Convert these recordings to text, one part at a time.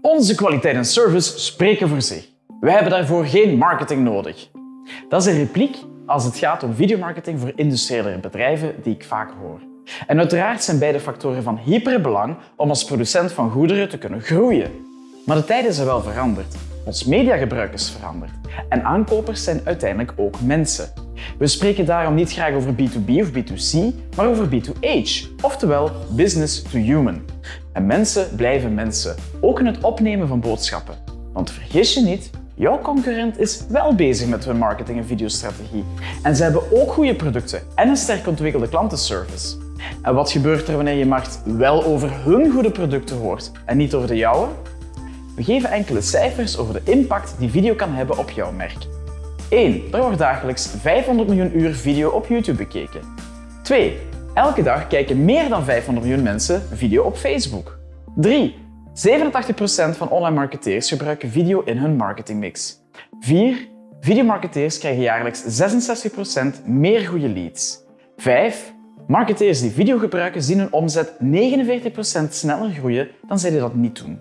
Onze kwaliteit en service spreken voor zich. Wij hebben daarvoor geen marketing nodig. Dat is een repliek als het gaat om videomarketing voor industriële bedrijven die ik vaak hoor. En uiteraard zijn beide factoren van hyperbelang om als producent van goederen te kunnen groeien. Maar de tijden zijn wel veranderd. Ons mediagebruik is veranderd. En aankopers zijn uiteindelijk ook mensen. We spreken daarom niet graag over B2B of B2C, maar over B2H, oftewel business to human. En mensen blijven mensen, ook in het opnemen van boodschappen. Want vergis je niet, jouw concurrent is wel bezig met hun marketing en videostrategie. En ze hebben ook goede producten en een sterk ontwikkelde klantenservice. En wat gebeurt er wanneer je markt wel over hun goede producten hoort en niet over de jouwe? We geven enkele cijfers over de impact die video kan hebben op jouw merk. 1. Er wordt dagelijks 500 miljoen uur video op YouTube bekeken. 2. Elke dag kijken meer dan 500 miljoen mensen video op Facebook. 3. 87% van online marketeers gebruiken video in hun marketingmix. 4. Videomarketeers krijgen jaarlijks 66% meer goede leads. 5. Marketeers die video gebruiken zien hun omzet 49% sneller groeien dan zij die dat niet doen.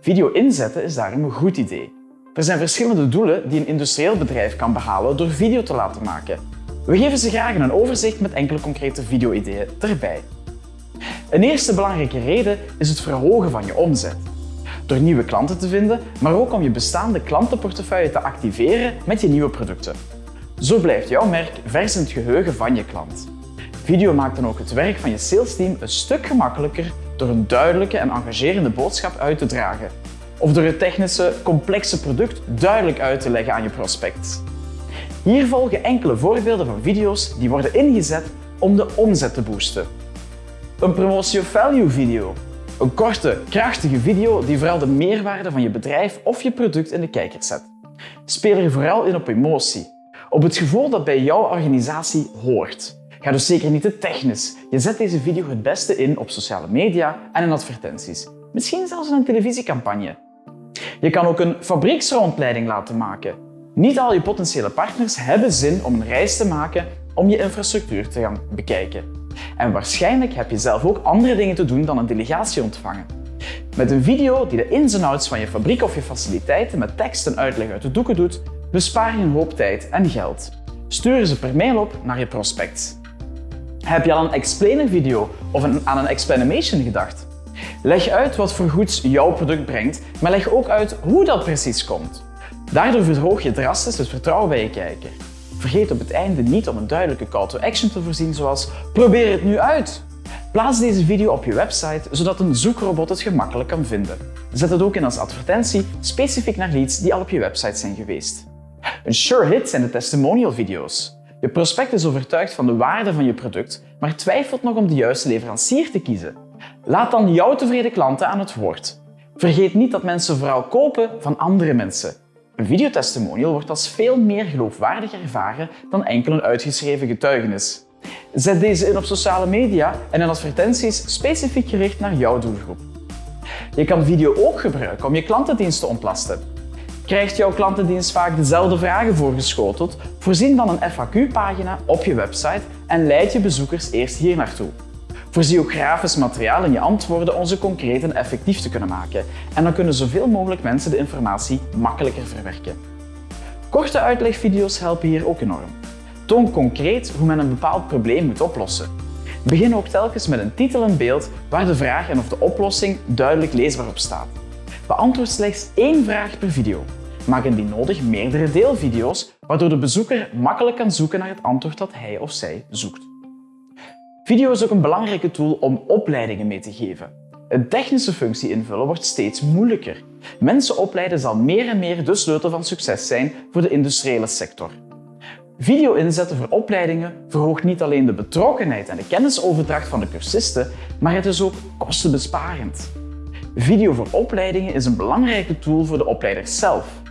Video inzetten is daarom een goed idee. Er zijn verschillende doelen die een industrieel bedrijf kan behalen door video te laten maken. We geven ze graag een overzicht met enkele concrete video-ideeën erbij. Een eerste belangrijke reden is het verhogen van je omzet. Door nieuwe klanten te vinden, maar ook om je bestaande klantenportefeuille te activeren met je nieuwe producten. Zo blijft jouw merk vers in het geheugen van je klant. Video maakt dan ook het werk van je salesteam een stuk gemakkelijker door een duidelijke en engagerende boodschap uit te dragen. Of door het technische, complexe product duidelijk uit te leggen aan je prospect. Hier volgen enkele voorbeelden van video's die worden ingezet om de omzet te boosten. Een promotie of value video. Een korte, krachtige video die vooral de meerwaarde van je bedrijf of je product in de kijker zet. Speel er vooral in op emotie, op het gevoel dat bij jouw organisatie hoort. Ga dus zeker niet te technisch. Je zet deze video het beste in op sociale media en in advertenties. Misschien zelfs in een televisiecampagne. Je kan ook een fabrieksrondleiding laten maken. Niet al je potentiële partners hebben zin om een reis te maken om je infrastructuur te gaan bekijken. En waarschijnlijk heb je zelf ook andere dingen te doen dan een delegatie ontvangen. Met een video die de ins en outs van je fabriek of je faciliteiten met tekst en uitleg uit de doeken doet, bespaar je een hoop tijd en geld. Stuur ze per mail op naar je prospects. Heb je al een explainer video of een, aan een explanation gedacht? Leg uit wat voor goeds jouw product brengt, maar leg ook uit hoe dat precies komt. Daardoor verhoog je drastisch het vertrouwen bij je kijker. Vergeet op het einde niet om een duidelijke call to action te voorzien zoals probeer het nu uit. Plaats deze video op je website zodat een zoekrobot het gemakkelijk kan vinden. Zet het ook in als advertentie specifiek naar leads die al op je website zijn geweest. Een sure hit zijn de testimonial video's. Je prospect is overtuigd van de waarde van je product, maar twijfelt nog om de juiste leverancier te kiezen. Laat dan jouw tevreden klanten aan het woord. Vergeet niet dat mensen vooral kopen van andere mensen. Een videotestimonial wordt als veel meer geloofwaardig ervaren dan enkel een uitgeschreven getuigenis. Zet deze in op sociale media en in advertenties specifiek gericht naar jouw doelgroep. Je kan video ook gebruiken om je klantendienst te ontlasten. Krijgt jouw klantendienst vaak dezelfde vragen voorgeschoteld, voorzien dan een FAQ-pagina op je website en leid je bezoekers eerst hier naartoe. Voorzie ook grafisch materiaal in je antwoorden om ze concreet en effectief te kunnen maken. En dan kunnen zoveel mogelijk mensen de informatie makkelijker verwerken. Korte uitlegvideo's helpen hier ook enorm. Toon concreet hoe men een bepaald probleem moet oplossen. Begin ook telkens met een titel en beeld waar de vraag en of de oplossing duidelijk leesbaar op staat. Beantwoord slechts één vraag per video. Maak indien nodig meerdere deelvideo's, waardoor de bezoeker makkelijk kan zoeken naar het antwoord dat hij of zij zoekt. Video is ook een belangrijke tool om opleidingen mee te geven. Een technische functie invullen wordt steeds moeilijker. Mensen opleiden zal meer en meer de sleutel van succes zijn voor de industriële sector. Video inzetten voor opleidingen verhoogt niet alleen de betrokkenheid en de kennisoverdracht van de cursisten, maar het is ook kostenbesparend. Video voor opleidingen is een belangrijke tool voor de opleiders zelf.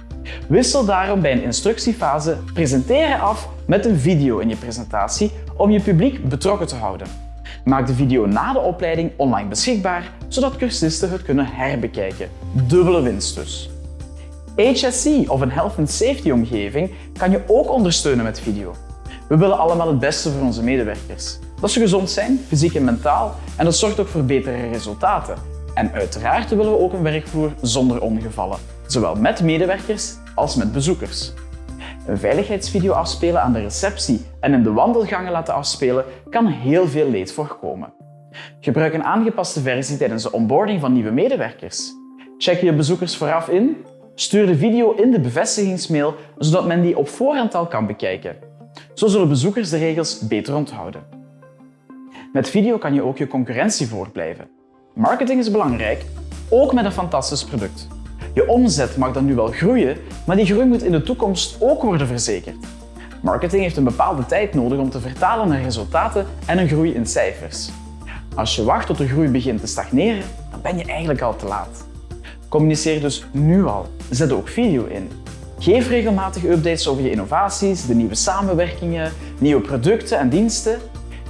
Wissel daarom bij een instructiefase presenteren af met een video in je presentatie om je publiek betrokken te houden. Maak de video na de opleiding online beschikbaar, zodat cursisten het kunnen herbekijken. Dubbele winst dus. HSC of een Health and Safety omgeving kan je ook ondersteunen met video. We willen allemaal het beste voor onze medewerkers. Dat ze gezond zijn, fysiek en mentaal, en dat zorgt ook voor betere resultaten. En uiteraard willen we ook een werkvloer zonder ongevallen, zowel met medewerkers als met bezoekers. Een veiligheidsvideo afspelen aan de receptie en in de wandelgangen laten afspelen kan heel veel leed voorkomen. Gebruik een aangepaste versie tijdens de onboarding van nieuwe medewerkers. Check je bezoekers vooraf in. Stuur de video in de bevestigingsmail, zodat men die op voorhand al kan bekijken. Zo zullen bezoekers de regels beter onthouden. Met video kan je ook je concurrentie voorblijven. Marketing is belangrijk, ook met een fantastisch product. Je omzet mag dan nu wel groeien, maar die groei moet in de toekomst ook worden verzekerd. Marketing heeft een bepaalde tijd nodig om te vertalen naar resultaten en een groei in cijfers. Als je wacht tot de groei begint te stagneren, dan ben je eigenlijk al te laat. Communiceer dus nu al. Zet ook video in. Geef regelmatig updates over je innovaties, de nieuwe samenwerkingen, nieuwe producten en diensten.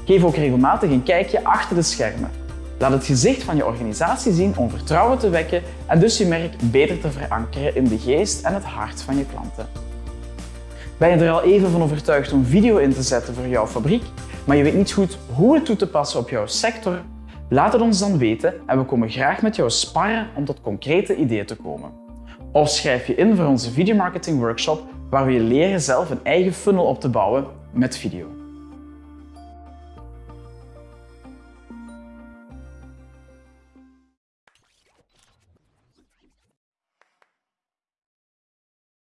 Geef ook regelmatig een kijkje achter de schermen. Laat het gezicht van je organisatie zien om vertrouwen te wekken en dus je merk beter te verankeren in de geest en het hart van je klanten. Ben je er al even van overtuigd om video in te zetten voor jouw fabriek, maar je weet niet goed hoe het toe te passen op jouw sector? Laat het ons dan weten en we komen graag met jou sparren om tot concrete ideeën te komen. Of schrijf je in voor onze videomarketing workshop waar we je leren zelf een eigen funnel op te bouwen met video.